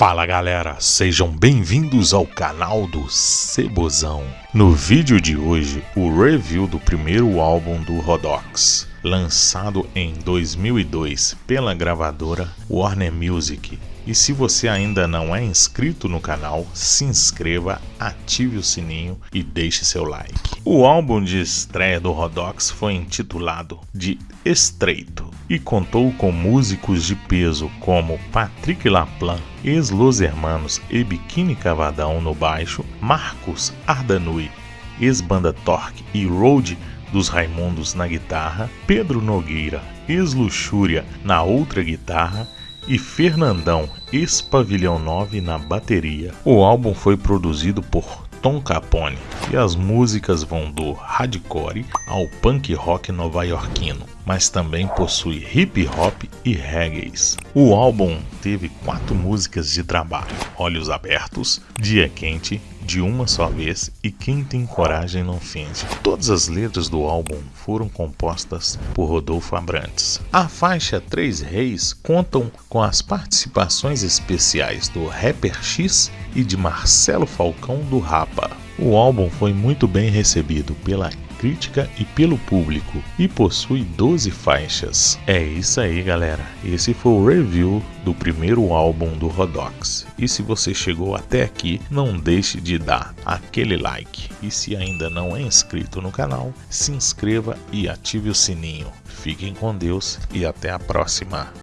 Fala galera, sejam bem-vindos ao canal do Cebozão. No vídeo de hoje, o review do primeiro álbum do Rodox, lançado em 2002 pela gravadora Warner Music. E se você ainda não é inscrito no canal, se inscreva, ative o sininho e deixe seu like. O álbum de estreia do Rodox foi intitulado de Estreito e contou com músicos de peso como Patrick Laplan, ex-Los Hermanos e Biquíni Cavadão no baixo, Marcos Ardanui, ex-banda Torque e Road dos Raimundos na guitarra, Pedro Nogueira, ex-Luxúria na outra guitarra e Fernandão, ex-Pavilhão 9 na bateria. O álbum foi produzido por Tom Capone e as músicas vão do hardcore ao punk rock nova-iorquino, mas também possui hip hop e reggae. O álbum teve quatro músicas de trabalho: Olhos Abertos, Dia Quente, de uma só vez e quem tem coragem não fende. Todas as letras do álbum foram compostas por Rodolfo Abrantes. A faixa Três Reis contam com as participações especiais do Rapper X e de Marcelo Falcão do Rapa. O álbum foi muito bem recebido pela crítica e pelo público e possui 12 faixas. É isso aí, galera. Esse foi o review do primeiro álbum do Rodox. E se você chegou até aqui, não deixe de dar aquele like. E se ainda não é inscrito no canal, se inscreva e ative o sininho. Fiquem com Deus e até a próxima.